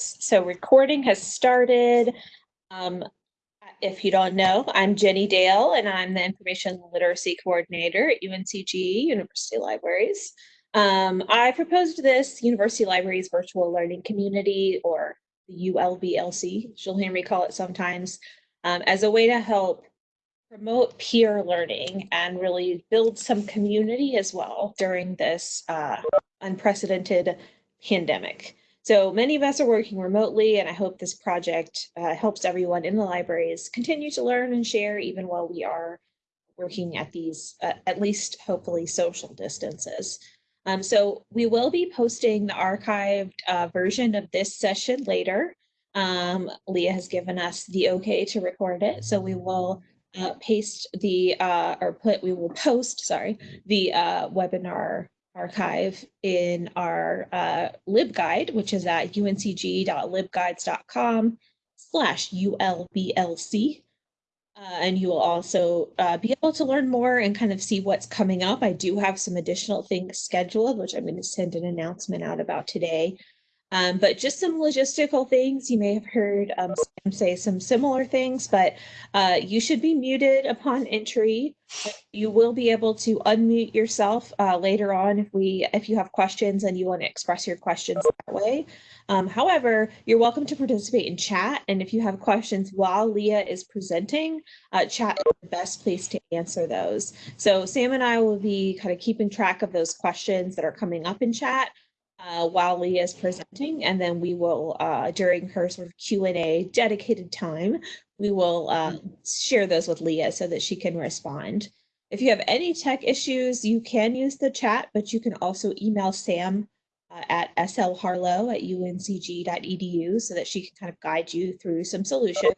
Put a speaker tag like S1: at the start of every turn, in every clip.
S1: So recording has started. Um, if you don't know, I'm Jenny Dale and I'm the Information Literacy Coordinator at UNCG University Libraries. Um, I proposed this University Libraries Virtual Learning Community or the ULVLC, you'll hear me call it sometimes, um, as a way to help promote peer learning and really build some community as well during this uh, unprecedented pandemic. So many of us are working remotely, and I hope this project uh, helps everyone in the libraries continue to learn and share even while we are working at these, uh, at least hopefully, social distances. Um, so we will be posting the archived uh, version of this session later. Um, Leah has given us the okay to record it, so we will uh, paste the, uh, or put, we will post, sorry, the uh, webinar archive in our uh, LibGuide, which is at uncg.libguides.com slash ULVLC. Uh, and you will also uh, be able to learn more and kind of see what's coming up. I do have some additional things scheduled, which I'm going to send an announcement out about today. Um, but just some logistical things. You may have heard um, Sam say some similar things, but uh, you should be muted upon entry. You will be able to unmute yourself uh, later on if we if you have questions and you want to express your questions that way. Um, however, you're welcome to participate in chat, and if you have questions while Leah is presenting, uh, chat is the best place to answer those. So Sam and I will be kind of keeping track of those questions that are coming up in chat uh, while Leah is presenting, and then we will, uh, during her sort of Q&A dedicated time, we will uh, share those with Leah so that she can respond. If you have any tech issues, you can use the chat, but you can also email Sam uh, at slharlow at uncg.edu so that she can kind of guide you through some solutions.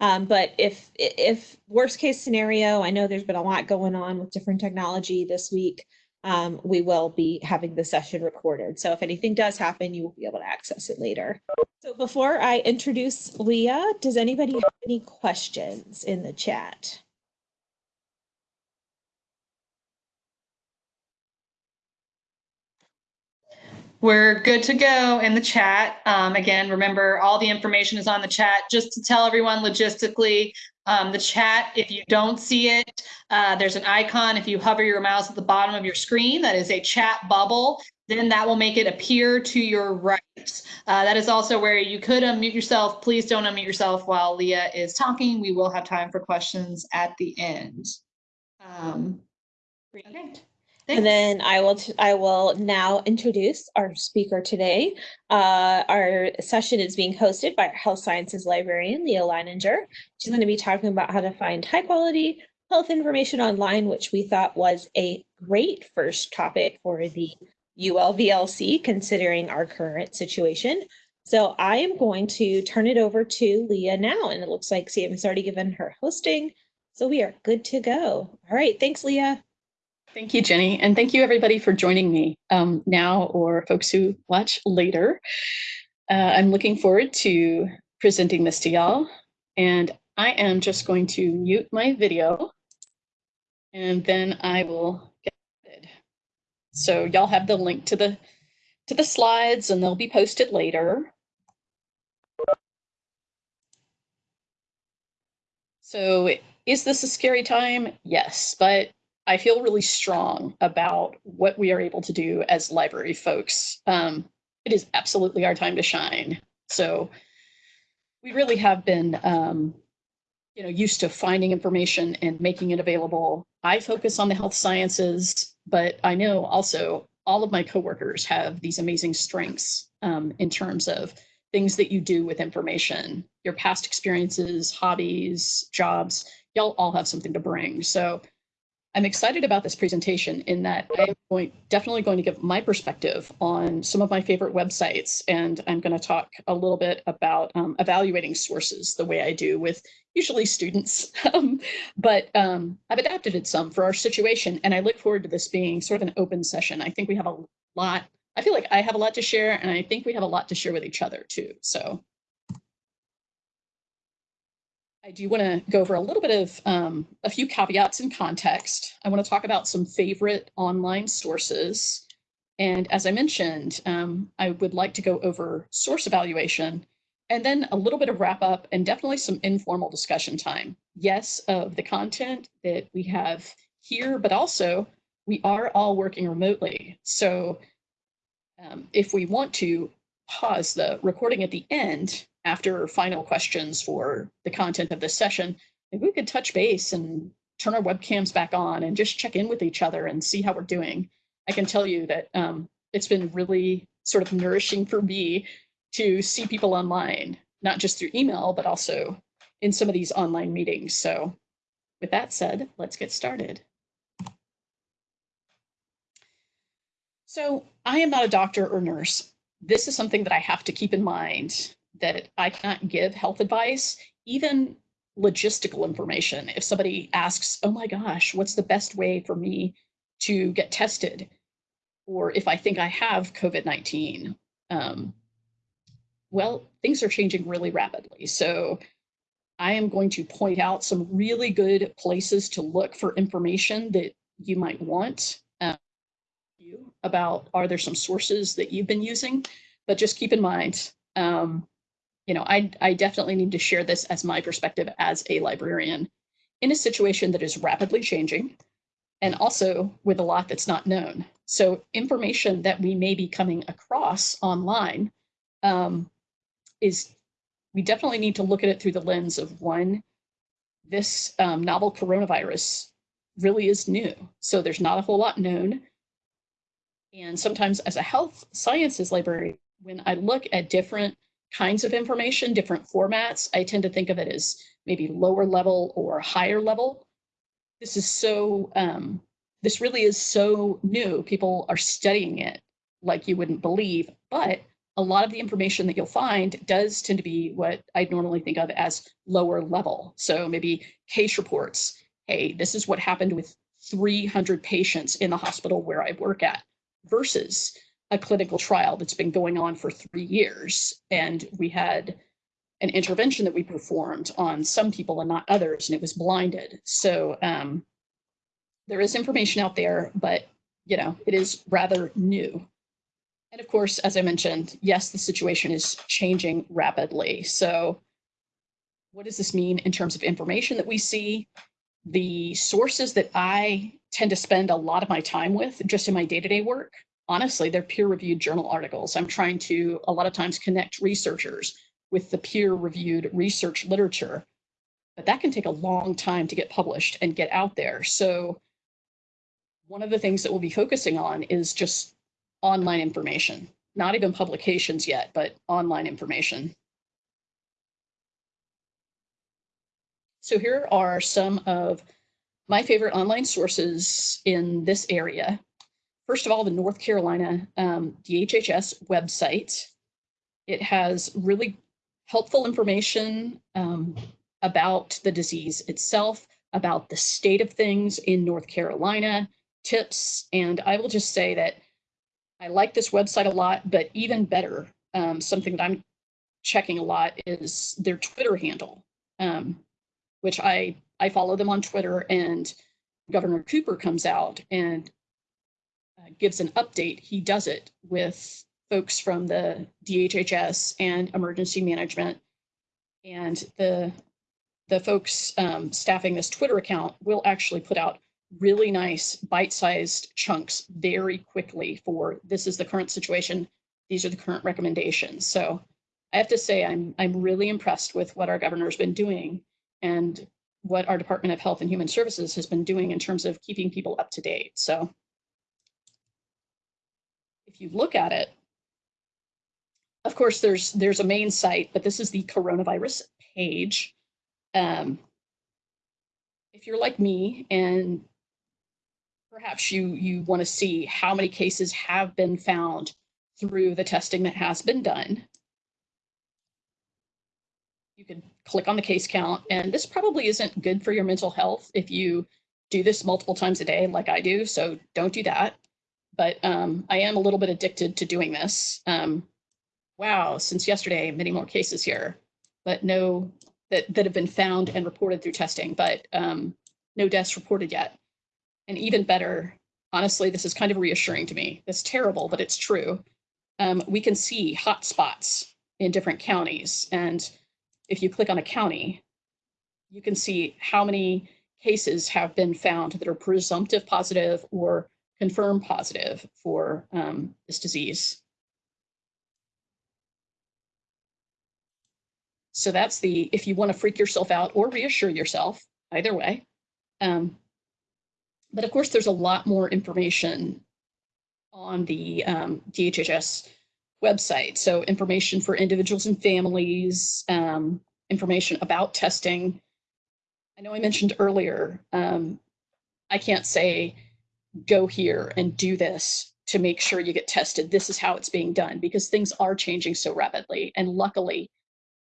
S1: Um, but if, if worst case scenario, I know there's been a lot going on with different technology this week, um, we will be having the session recorded. So if anything does happen, you will be able to access it later. So before I introduce Leah, does anybody have any questions in the chat?
S2: We're good to go in the chat. Um, again, remember all the information is on the chat. Just to tell everyone logistically, um, the chat, if you don't see it, uh, there's an icon. If you hover your mouse at the bottom of your screen, that is a chat bubble. Then that will make it appear to your right. Uh, that is also where you could unmute yourself. Please don't unmute yourself while Leah is talking. We will have time for questions at the end. Um,
S1: okay. And then I will I will now introduce our speaker today. Uh, our session is being hosted by our health sciences librarian, Leah Leininger. She's going to be talking about how to find high quality health information online, which we thought was a great first topic for the ULVLC, considering our current situation. So I am going to turn it over to Leah now, and it looks like Sam has already given her hosting. So we are good to go. All right, thanks, Leah.
S3: Thank you, Jenny. And thank you everybody for joining me um, now or folks who watch later. Uh, I'm looking forward to presenting this to y'all. And I am just going to mute my video and then I will get started. So y'all have the link to the to the slides and they'll be posted later. So is this a scary time? Yes, but I feel really strong about what we are able to do as library folks. Um, it is absolutely our time to shine. So we really have been, um, you know, used to finding information and making it available. I focus on the health sciences, but I know also all of my coworkers have these amazing strengths um, in terms of things that you do with information, your past experiences, hobbies, jobs, y'all all have something to bring. So I'm excited about this presentation in that I'm going, definitely going to give my perspective on some of my favorite websites, and I'm going to talk a little bit about um, evaluating sources the way I do with usually students, um, but um, I've adapted it some for our situation, and I look forward to this being sort of an open session. I think we have a lot, I feel like I have a lot to share, and I think we have a lot to share with each other too, so I do want to go over a little bit of um, a few caveats and context. I want to talk about some favorite online sources. And as I mentioned, um, I would like to go over source evaluation and then a little bit of wrap up and definitely some informal discussion time. Yes, of the content that we have here, but also we are all working remotely. So um, if we want to pause the recording at the end after final questions for the content of this session, maybe we could touch base and turn our webcams back on and just check in with each other and see how we're doing. I can tell you that um, it's been really sort of nourishing for me to see people online, not just through email, but also in some of these online meetings. So with that said, let's get started. So I am not a doctor or nurse. This is something that I have to keep in mind that I can't give health advice, even logistical information. If somebody asks, oh my gosh, what's the best way for me to get tested? Or if I think I have COVID-19, um, well, things are changing really rapidly. So I am going to point out some really good places to look for information that you might want um, about are there some sources that you've been using, but just keep in mind, um, you know, I, I definitely need to share this as my perspective as a librarian in a situation that is rapidly changing and also with a lot that's not known. So information that we may be coming across online um, is we definitely need to look at it through the lens of one, this um, novel coronavirus really is new. So there's not a whole lot known. And sometimes as a health sciences librarian, when I look at different kinds of information, different formats, I tend to think of it as maybe lower level or higher level. This is so, um, this really is so new. People are studying it like you wouldn't believe, but a lot of the information that you'll find does tend to be what I'd normally think of as lower level. So maybe case reports. Hey, this is what happened with 300 patients in the hospital where I work at versus a clinical trial that's been going on for three years. And we had an intervention that we performed on some people and not others, and it was blinded. So um, there is information out there, but you know, it is rather new. And of course, as I mentioned, yes, the situation is changing rapidly. So what does this mean in terms of information that we see? The sources that I tend to spend a lot of my time with just in my day-to-day -day work, honestly, they're peer-reviewed journal articles. I'm trying to a lot of times connect researchers with the peer-reviewed research literature, but that can take a long time to get published and get out there. So one of the things that we'll be focusing on is just online information, not even publications yet, but online information. So here are some of my favorite online sources in this area. First of all, the North Carolina um, DHHS website. It has really helpful information um, about the disease itself, about the state of things in North Carolina, tips, and I will just say that I like this website a lot, but even better, um, something that I'm checking a lot is their Twitter handle, um, which I, I follow them on Twitter and Governor Cooper comes out and gives an update. He does it with folks from the DHHS and emergency management. And the, the folks um, staffing this Twitter account will actually put out really nice bite-sized chunks very quickly for this is the current situation. These are the current recommendations. So I have to say I'm, I'm really impressed with what our governor's been doing and what our Department of Health and Human Services has been doing in terms of keeping people up to date. So if you look at it, of course, there's there's a main site, but this is the coronavirus page. Um, if you're like me and perhaps you, you want to see how many cases have been found through the testing that has been done. You can click on the case count, and this probably isn't good for your mental health if you do this multiple times a day like I do, so don't do that. But um, I am a little bit addicted to doing this. Um, wow, since yesterday, many more cases here, but no, that, that have been found and reported through testing, but um, no deaths reported yet. And even better, honestly, this is kind of reassuring to me. It's terrible, but it's true. Um, we can see hot spots in different counties. And if you click on a county, you can see how many cases have been found that are presumptive positive or confirmed positive for um, this disease. So that's the, if you want to freak yourself out or reassure yourself, either way. Um, but of course, there's a lot more information on the um, DHHS website. So information for individuals and families, um, information about testing. I know I mentioned earlier, um, I can't say, go here and do this to make sure you get tested. This is how it's being done because things are changing so rapidly. And luckily,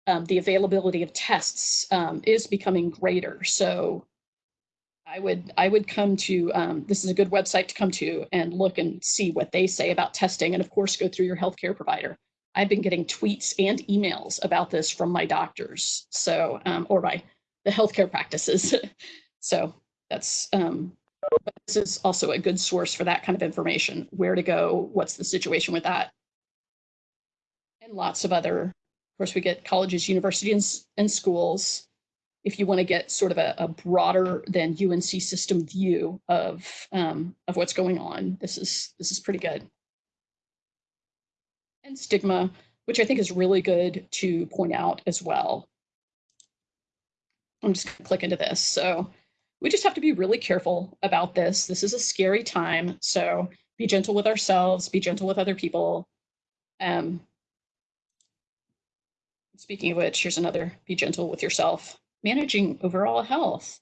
S3: um, the availability of tests um, is becoming greater. So I would I would come to um, this is a good website to come to and look and see what they say about testing, and of course go through your healthcare provider. I've been getting tweets and emails about this from my doctors, so um, or by the healthcare practices. so that's um, this is also a good source for that kind of information. Where to go? What's the situation with that? And lots of other. Of course, we get colleges, universities, and schools if you want to get sort of a, a, broader than UNC system view of um, of what's going on, this is this is pretty good. And stigma, which I think is really good to point out as well. I'm just going to click into this. So we just have to be really careful about this. This is a scary time. So be gentle with ourselves, be gentle with other people. Um, speaking of which, here's another be gentle with yourself managing overall health.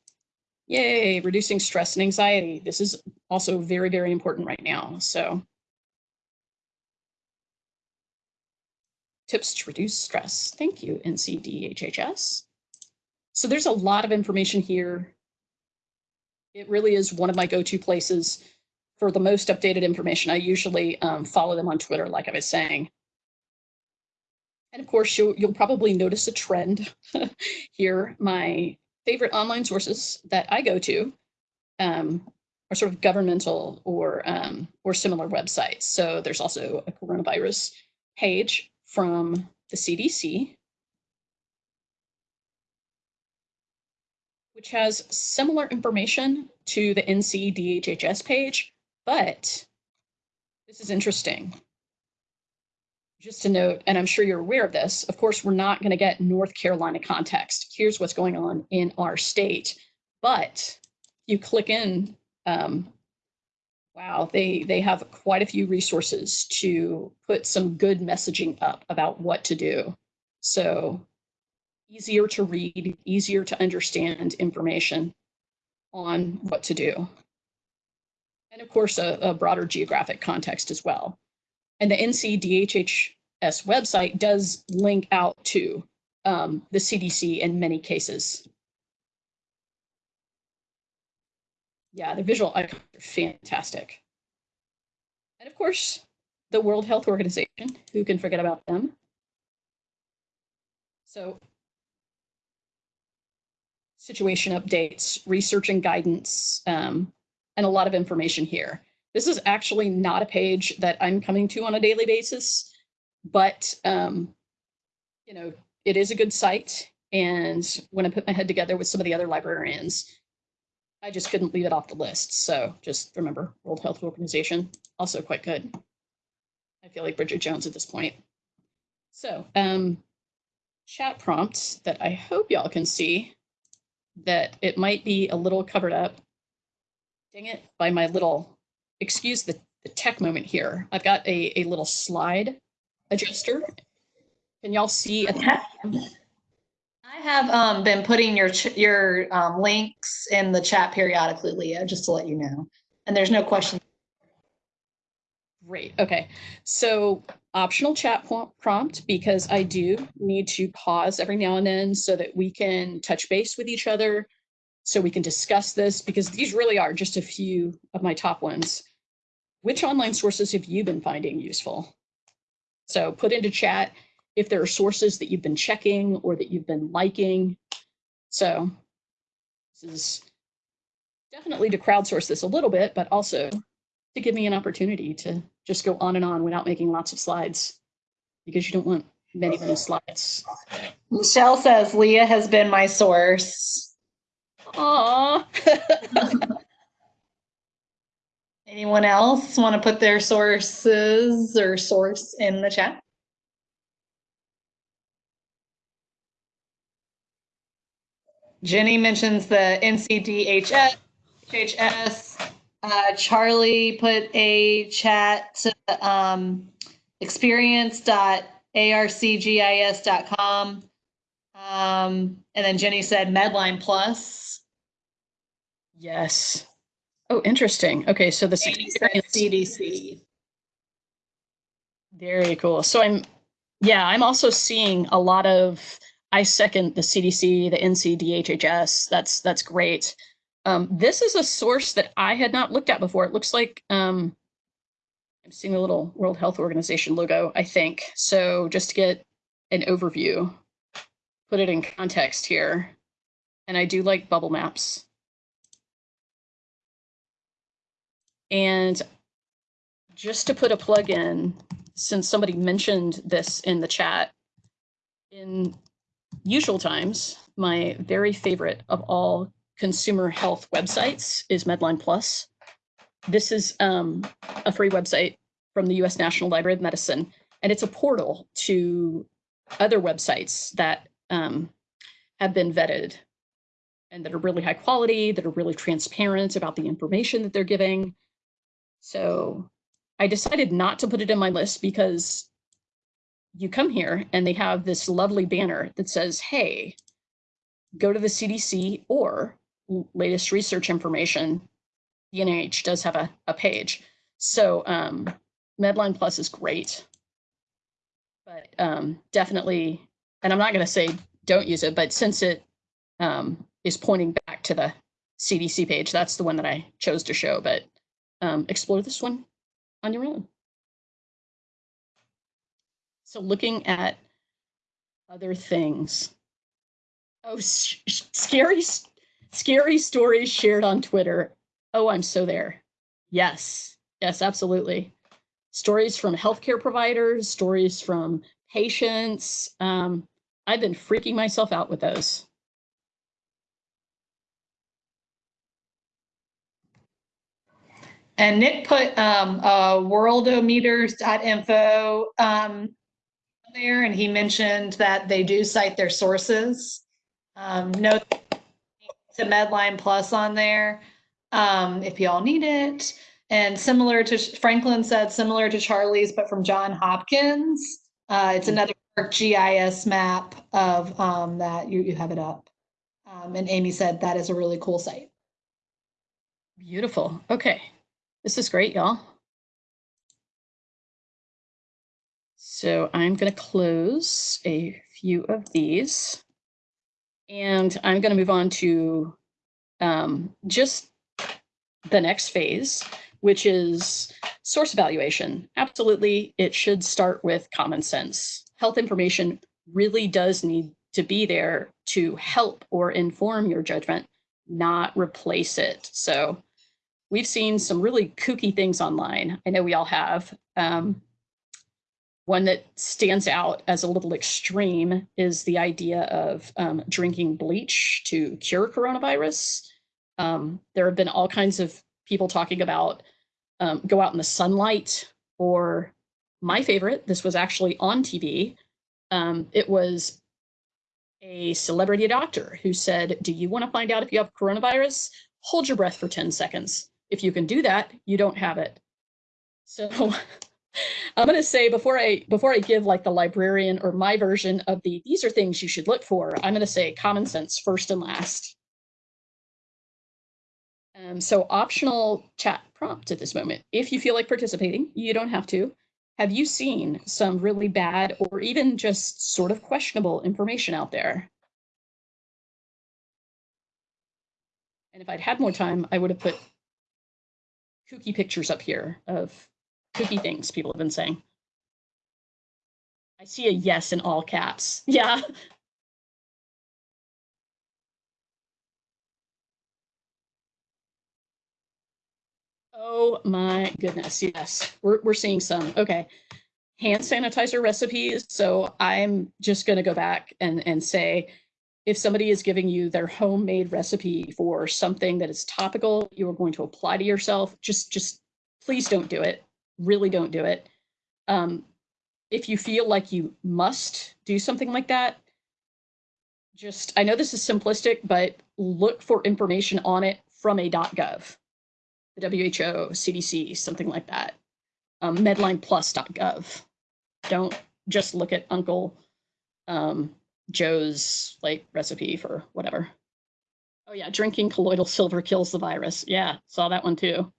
S3: Yay, reducing stress and anxiety. This is also very, very important right now. So tips to reduce stress. Thank you, NCDHHS. So there's a lot of information here. It really is one of my go-to places for the most updated information. I usually um, follow them on Twitter, like I was saying. And of course, you'll, you'll probably notice a trend here. My favorite online sources that I go to um, are sort of governmental or, um, or similar websites. So there's also a coronavirus page from the CDC, which has similar information to the NCDHHS page, but this is interesting just to note, and I'm sure you're aware of this, of course, we're not going to get North Carolina context. Here's what's going on in our state. But you click in, um, wow, they, they have quite a few resources to put some good messaging up about what to do. So easier to read, easier to understand information on what to do. And of course, a, a broader geographic context as well. And the NCDHHS website does link out to um, the CDC in many cases. Yeah, the visual icons are fantastic. And of course, the World Health Organization, who can forget about them? So situation updates, research and guidance, um, and a lot of information here. This is actually not a page that I'm coming to on a daily basis, but um, you know, it is a good site. And when I put my head together with some of the other librarians, I just couldn't leave it off the list. So just remember World Health Organization, also quite good. I feel like Bridget Jones at this point. So um, chat prompts that I hope y'all can see that it might be a little covered up. Dang it, by my little excuse the, the tech moment here. I've got a, a little slide adjuster. Can y'all see?
S2: I have um, been putting your your um, links in the chat periodically, Leah, just to let you know. And there's no question.
S3: Great. Okay. So optional chat prompt because I do need to pause every now and then so that we can touch base with each other, so we can discuss this because these really are just a few of my top ones. Which online sources have you been finding useful? So put into chat if there are sources that you've been checking or that you've been liking. So this is definitely to crowdsource this a little bit, but also to give me an opportunity to just go on and on without making lots of slides because you don't want many, many slides.
S2: Michelle says Leah has been my source.
S3: Aw.
S2: Anyone else want to put their sources or source in the chat? Jenny mentions the NCDHS, HHS. Uh, Charlie put a chat to um, experience.arcgis.com. Um, and then Jenny said Medline Plus.
S3: yes. Oh, interesting. Okay, so the
S2: CDC.
S3: very cool. So I'm, yeah, I'm also seeing a lot of. I second the CDC, the NC, NCDHHS. That's that's great. Um, this is a source that I had not looked at before. It looks like um, I'm seeing the little World Health Organization logo. I think so. Just to get an overview, put it in context here, and I do like bubble maps. And just to put a plug in, since somebody mentioned this in the chat, in usual times, my very favorite of all consumer health websites is Medline Plus. This is um, a free website from the US National Library of Medicine, and it's a portal to other websites that um, have been vetted and that are really high quality, that are really transparent about the information that they're giving. So I decided not to put it in my list because you come here and they have this lovely banner that says, hey, go to the CDC or latest research information. The NIH does have a, a page. So um, Medline Plus is great. But um, definitely, and I'm not going to say don't use it, but since it um, is pointing back to the CDC page, that's the one that I chose to show. But um, explore this one on your own. So looking at other things. Oh, scary, scary stories shared on Twitter. Oh, I'm so there. Yes, yes, absolutely. Stories from healthcare providers, stories from patients. Um, I've been freaking myself out with those.
S2: And Nick put um, uh, worldometers.info um, there, and he mentioned that they do cite their sources. Um, note to Medline Plus on there um, if y'all need it. And similar to Franklin said, similar to Charlie's, but from John Hopkins. Uh, it's another GIS map of um, that you, you have it up. Um, and Amy said that is a really cool site.
S3: Beautiful. Okay. This is great, y'all. So I'm going to close a few of these. And I'm going to move on to um, just the next phase, which is source evaluation. Absolutely, it should start with common sense. Health information really does need to be there to help or inform your judgment, not replace it. So we've seen some really kooky things online. I know we all have. Um, one that stands out as a little extreme is the idea of um, drinking bleach to cure coronavirus. Um, there have been all kinds of people talking about um, go out in the sunlight, or my favorite, this was actually on TV. Um, it was a celebrity doctor who said, Do you want to find out if you have coronavirus? Hold your breath for 10 seconds. If you can do that, you don't have it. So I'm going to say before I before I give like the librarian or my version of the these are things you should look for, I'm going to say common sense first and last. Um, so optional chat prompt at this moment. If you feel like participating, you don't have to. Have you seen some really bad or even just sort of questionable information out there? And if I'd had more time, I would have put kooky pictures up here of kooky things people have been saying. I see a yes in all caps. Yeah. Oh my goodness, yes, we're, we're seeing some, okay. Hand sanitizer recipes, so I'm just gonna go back and, and say, if somebody is giving you their homemade recipe for something that is topical, you are going to apply to yourself, just, just, please don't do it, really don't do it. Um, if you feel like you must do something like that, just, I know this is simplistic, but look for information on it from a .gov the WHO, CDC, something like that. Um, medlineplus.gov. Don't just look at Uncle um, Joe's like recipe for whatever. Oh yeah, drinking colloidal silver kills the virus. Yeah, saw that one too.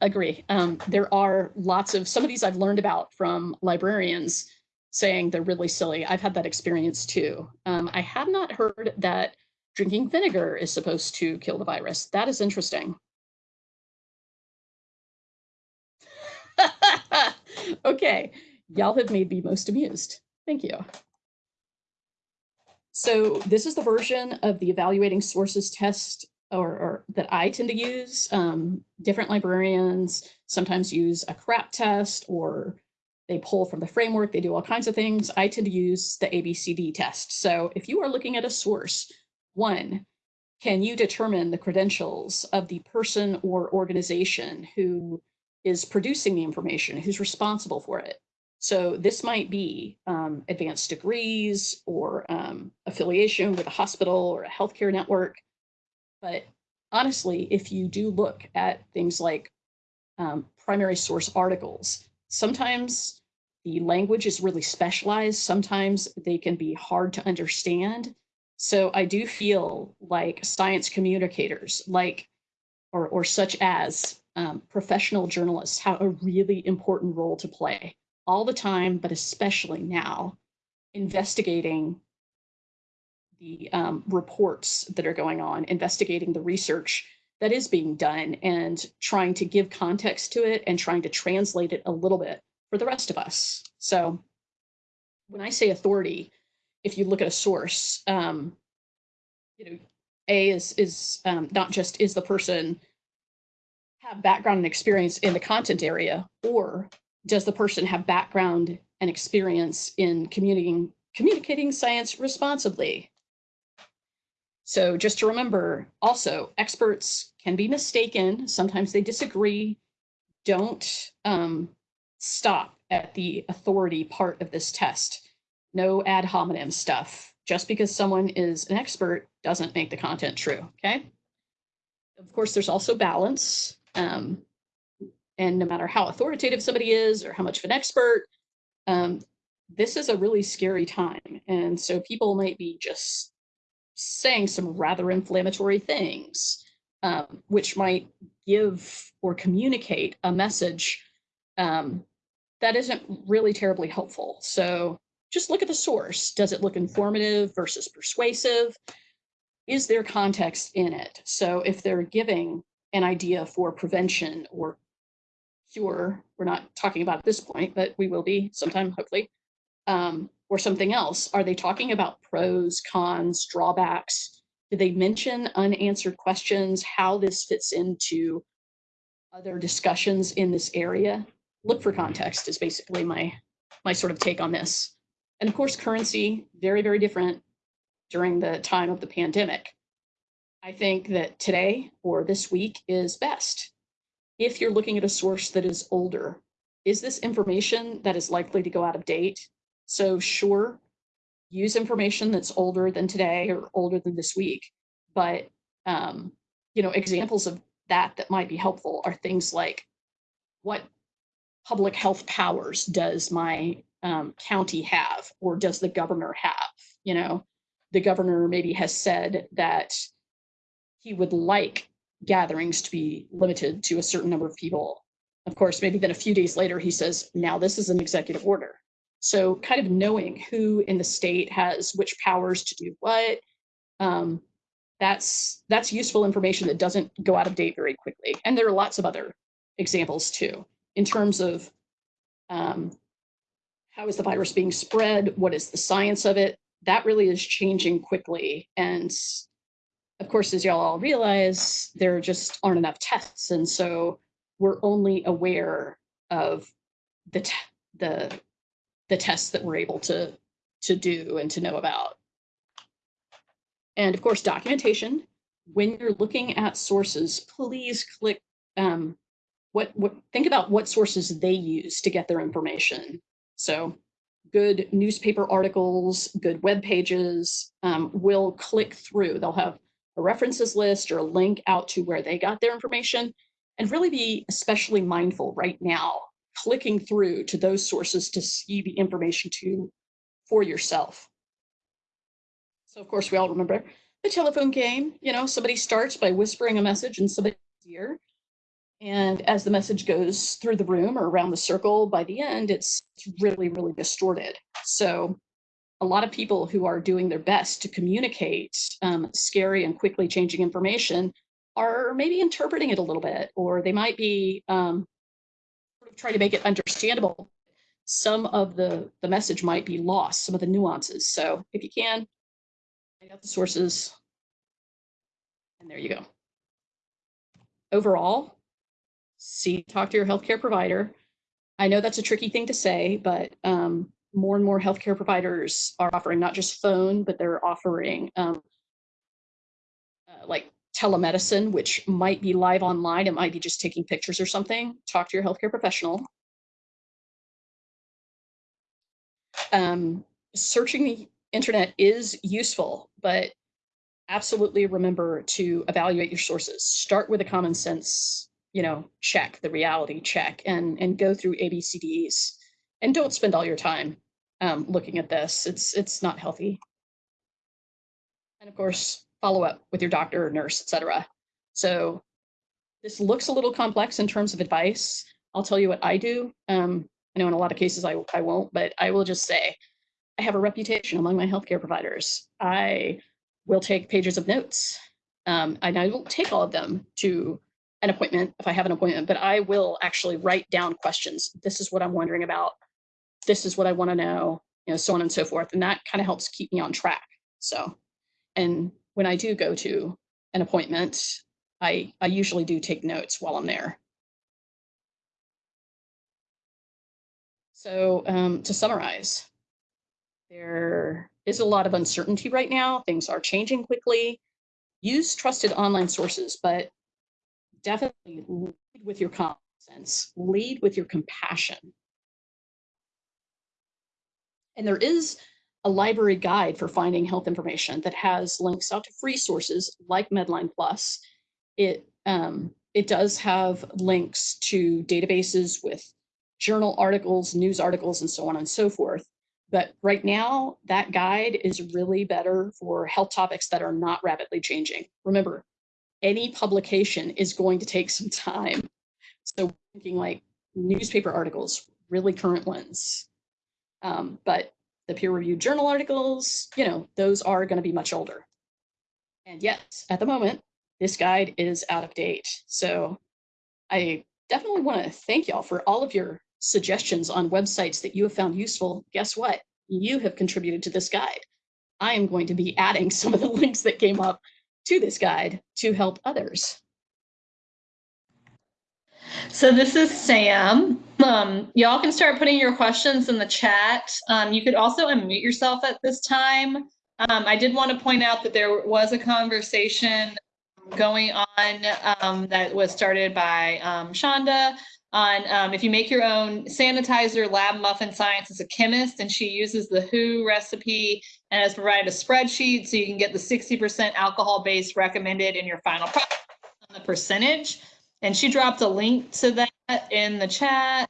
S3: Agree. Um, there are lots of some of these I've learned about from librarians saying they're really silly. I've had that experience too. Um, I have not heard that drinking vinegar is supposed to kill the virus. That is interesting. okay, y'all have made me most amused. Thank you. So this is the version of the evaluating sources test or, or that I tend to use. Um, different librarians sometimes use a CRAAP test or they pull from the framework, they do all kinds of things. I tend to use the ABCD test. So if you are looking at a source, one, can you determine the credentials of the person or organization who is producing the information, who's responsible for it? So this might be um, advanced degrees or um, affiliation with a hospital or a healthcare network. But honestly, if you do look at things like um, primary source articles, sometimes the language is really specialized. Sometimes they can be hard to understand. So I do feel like science communicators, like or, or such as um, professional journalists, have a really important role to play all the time, but especially now, investigating the um, reports that are going on, investigating the research that is being done, and trying to give context to it and trying to translate it a little bit for the rest of us. So when I say authority, if you look at a source, um, you know, A is is um, not just is the person have background and experience in the content area, or does the person have background and experience in communicating communicating science responsibly? So just to remember, also experts can be mistaken. Sometimes they disagree. Don't um, stop at the authority part of this test. No ad hominem stuff. Just because someone is an expert doesn't make the content true, okay? Of course, there's also balance. Um, and no matter how authoritative somebody is or how much of an expert, um, this is a really scary time. And so people might be just saying some rather inflammatory things, um, which might give or communicate a message um, that isn't really terribly helpful. So just look at the source. Does it look informative versus persuasive? Is there context in it? So if they're giving an idea for prevention or cure, we're not talking about at this point, but we will be sometime, hopefully, um, or something else. Are they talking about pros, cons, drawbacks? Do they mention unanswered questions, how this fits into other discussions in this area? look for context is basically my my sort of take on this. And of course, currency, very, very different during the time of the pandemic. I think that today or this week is best. If you're looking at a source that is older, is this information that is likely to go out of date? So sure, use information that's older than today or older than this week. But, um, you know, examples of that that might be helpful are things like what public health powers does my um, county have or does the governor have? You know, the governor maybe has said that he would like gatherings to be limited to a certain number of people. Of course, maybe then a few days later, he says, now this is an executive order. So kind of knowing who in the state has which powers to do what, um, that's that's useful information that doesn't go out of date very quickly. And there are lots of other examples too in terms of um, how is the virus being spread? What is the science of it? that really is changing quickly. And of course, as y'all all realize, there just aren't enough tests. And so we're only aware of the, the, the tests that we're able to, to do and to know about. And of course, documentation. When you're looking at sources, please click um, what what think about what sources they use to get their information. So good newspaper articles, good web pages um, will click through. They'll have a references list or a link out to where they got their information and really be especially mindful right now, clicking through to those sources to see the information to for yourself. So of course we all remember the telephone game, you know, somebody starts by whispering a message in somebody's ear and as the message goes through the room or around the circle, by the end, it's, really, really distorted. So a lot of people who are doing their best to communicate um, scary and quickly changing information are maybe interpreting it a little bit, or they might be um, trying to make it understandable. Some of the, the message might be lost, some of the nuances. So if you can, find out the sources, and there you go. Overall, see, talk to your healthcare provider. I know that's a tricky thing to say, but um, more and more healthcare providers are offering not just phone, but they're offering um, uh, like telemedicine, which might be live online. It might be just taking pictures or something. Talk to your healthcare professional. Um, searching the internet is useful, but absolutely remember to evaluate your sources. Start with a common sense you know, check the reality check and and go through ABCDs and don't spend all your time um, looking at this. It's it's not healthy. And of course, follow up with your doctor or nurse, etc. So this looks a little complex in terms of advice. I'll tell you what I do. Um, I know in a lot of cases I, I won't, but I will just say I have a reputation among my healthcare providers. I will take pages of notes. Um, and I won't take all of them to an appointment if I have an appointment, but I will actually write down questions. This is what I'm wondering about. This is what I want to know, you know, so on and so forth. And that kind of helps keep me on track. So, and when I do go to an appointment, I, I usually do take notes while I'm there. So um, to summarize, there is a lot of uncertainty right now. Things are changing quickly. Use trusted online sources, but definitely lead with your common sense, lead with your compassion. And there is a library guide for finding health information that has links out to free sources like Medline Plus. It, um, it does have links to databases with journal articles, news articles, and so on and so forth. But right now, that guide is really better for health topics that are not rapidly changing. Remember, any publication is going to take some time. So thinking like newspaper articles, really current ones. Um, but the peer reviewed journal articles, you know, those are going to be much older. And yet, at the moment, this guide is out of date. So I definitely want to thank y'all for all of your suggestions on websites that you have found useful. Guess what? You have contributed to this guide. I am going to be adding some of the links that came up to this guide to help others.
S2: So this is Sam. Um, y'all can start putting your questions in the chat. Um, you could also unmute yourself at this time. Um, I did want to point out that there was a conversation going on um, that was started by um, Shonda on um, if you make your own sanitizer, Lab Muffin Science is a chemist, and she uses the WHO recipe and has provided a spreadsheet so you can get the 60% alcohol base recommended in your final product on the percentage. And she dropped a link to that in the chat.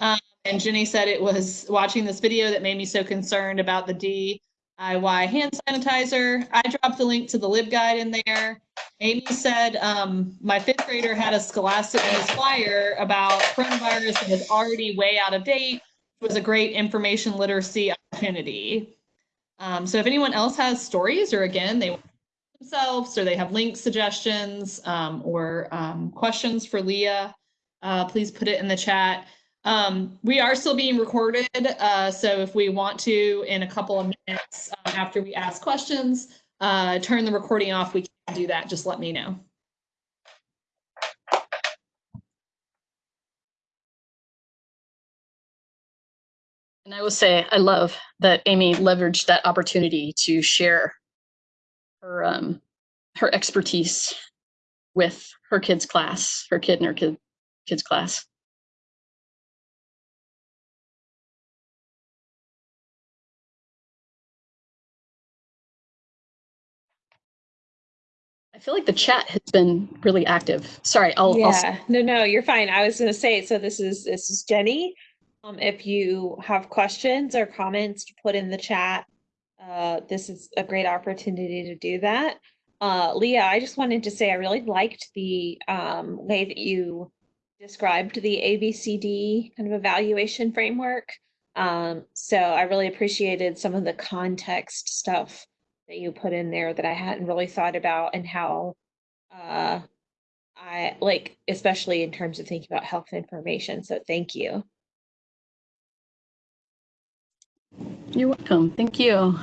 S2: Um, and Jenny said it was watching this video that made me so concerned about the DIY hand sanitizer. I dropped the link to the LibGuide in there. Amy said um, my fifth grader had a Scholastic News flyer about coronavirus that was already way out of date. It was a great information literacy opportunity. Um, so if anyone else has stories or again, they themselves or they have link suggestions um, or um, questions for Leah, uh, please put it in the chat. Um, we are still being recorded, uh, so if we want to, in a couple of minutes um, after we ask questions, uh, turn the recording off, we can do that. Just let me know.
S3: And I will say, I love that Amy leveraged that opportunity to share her um, her expertise with her kids' class, her kid and her kid kids' class. I feel like the chat has been really active. Sorry, I'll, I'll
S1: Yeah, no, no, you're fine. I was gonna say, so this is, this is Jenny. Um, if you have questions or comments to put in the chat, uh, this is a great opportunity to do that. Uh, Leah, I just wanted to say I really liked the, um, way that you described the ABCD kind of evaluation framework. Um, so I really appreciated some of the context stuff that you put in there that I hadn't really thought about and how, uh, I like, especially in terms of thinking about health information. So thank you.
S3: You're welcome. Thank you.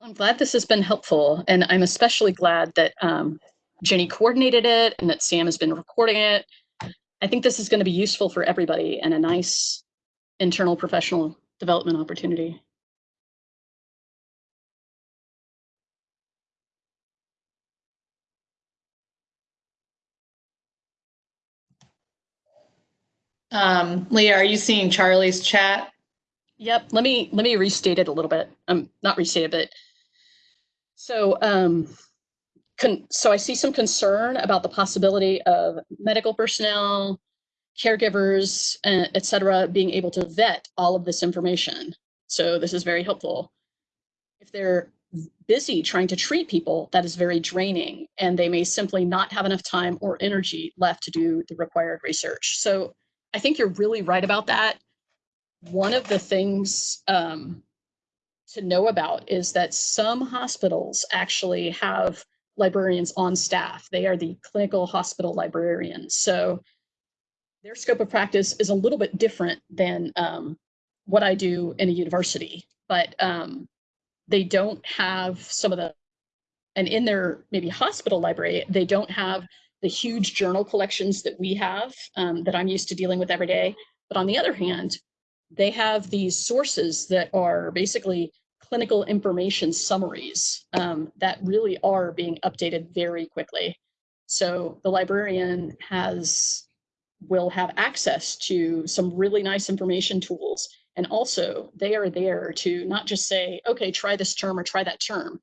S3: I'm glad this has been helpful, and I'm especially glad that um, Jenny coordinated it and that Sam has been recording it. I think this is going to be useful for everybody and a nice internal professional development opportunity.
S2: Um, Leah, are you seeing Charlie's chat?
S3: Yep. Let me let me restate it a little bit. Um, not restate it, but so um, con- so I see some concern about the possibility of medical personnel, caregivers, uh, et cetera, being able to vet all of this information. So this is very helpful. If they're busy trying to treat people, that is very draining, and they may simply not have enough time or energy left to do the required research. So I think you're really right about that. One of the things um, to know about is that some hospitals actually have librarians on staff. They are the clinical hospital librarians. So their scope of practice is a little bit different than um, what I do in a university, but um, they don't have some of the, and in their maybe hospital library, they don't have the huge journal collections that we have um, that I'm used to dealing with every day. But on the other hand, they have these sources that are basically clinical information summaries um, that really are being updated very quickly. So the librarian has will have access to some really nice information tools. And also they are there to not just say, okay, try this term or try that term.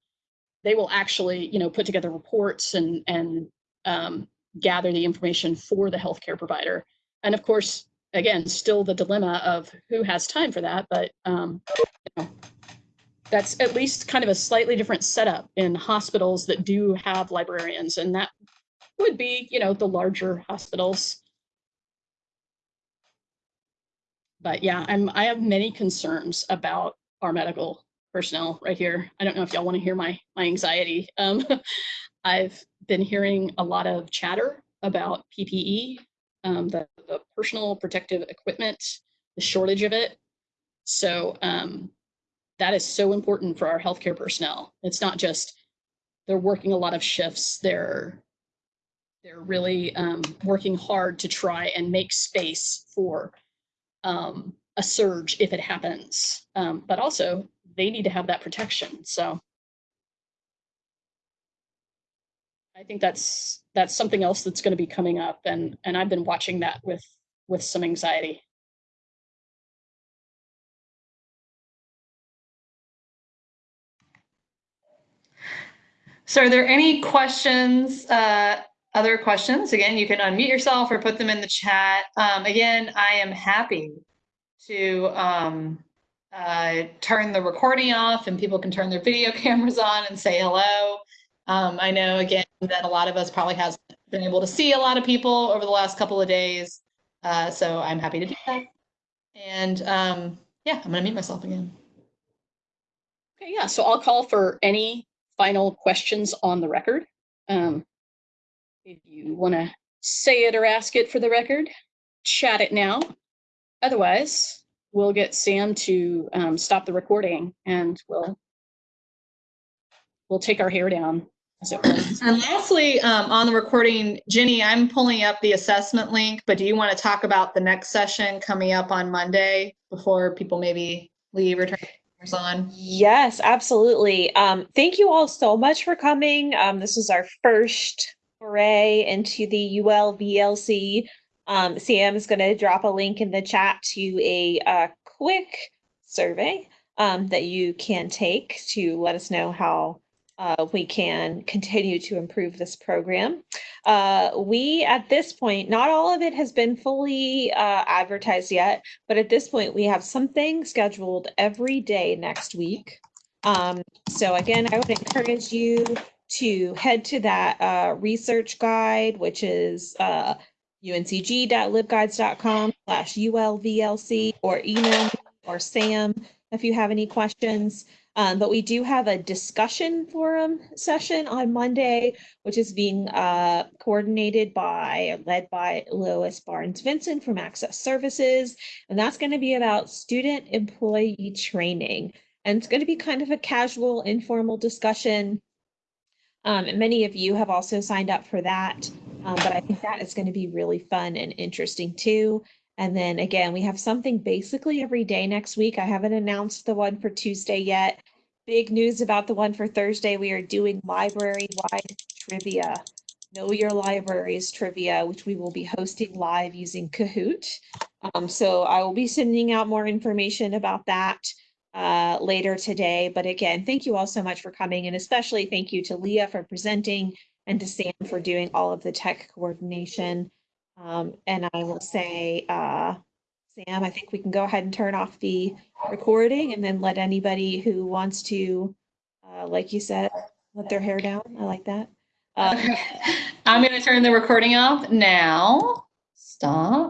S3: They will actually, you know, put together reports and, and um, gather the information for the healthcare provider. And of course, again, still the dilemma of who has time for that, but um, you know, that's at least kind of a slightly different setup in hospitals that do have librarians, and that would be, you know, the larger hospitals. But yeah, I'm I have many concerns about our medical personnel right here. I don't know if y'all want to hear my my anxiety. Um, I've been hearing a lot of chatter about PPE, um, the, the personal protective equipment, the shortage of it. So um, that is so important for our healthcare personnel. It's not just they're working a lot of shifts. They're they're really um, working hard to try and make space for um, a surge if it happens. Um, but also they need to have that protection. So I think that's that's something else that's going to be coming up, and and I've been watching that with with some anxiety.
S2: So are there any questions, uh, other questions? Again, you can unmute yourself or put them in the chat. Um, again, I am happy to um, uh, turn the recording off and people can turn their video cameras on and say hello. Um, I know again that a lot of us probably hasn't been able to see a lot of people over the last couple of days. Uh, so I'm happy to do that. And um, yeah, I'm gonna mute myself again.
S3: Okay, yeah. So I'll call for any final questions on the record. Um, if you want to say it or ask it for the record, chat it now. Otherwise, we'll get Sam to um, stop the recording and we'll we'll take our hair down. As it were.
S2: And lastly, um, on the recording, Jenny, I'm pulling up the assessment link, but do you want to talk about the next session coming up on Monday before people maybe leave or turn cameras on?
S1: Yes, absolutely. Um, thank you all so much for coming. Um, this was our first foray into the ULVLC. Um, Sam is going to drop a link in the chat to a uh, quick survey um, that you can take to let us know how uh, we can continue to improve this program. Uh, we, at this point, not all of it has been fully uh, advertised yet, but at this point, we have something scheduled every day next week. Um, so again, I would encourage you to head to that uh, research guide, which is uh, uncg.libguides.com slash ulvlc or email or Sam if you have any questions. Um, but we do have a discussion forum session on Monday, which is being uh, coordinated by, led by Lois Barnes Vincent from Access Services. And that's going to be about student employee training. And it's going to be kind of a casual, informal discussion. Um, and many of you have also signed up for that. Um, but I think that is going to be really fun and interesting too. And then again, we have something basically every day next week. I haven't announced the one for Tuesday yet. Big news about the one for Thursday. We are doing library-wide trivia. Know Your Libraries trivia, which we will be hosting live using Kahoot. Um, so I will be sending out more information about that uh, later today. But again, thank you all so much for coming and especially thank you to Leah for presenting and to Sam for doing all of the tech coordination. Um, and I will say, uh, Sam, I think we can go ahead and turn off the recording and then let anybody who wants to, uh, like you said, let their hair down. I like that. Uh,
S2: I'm going to turn the recording off now. Stop.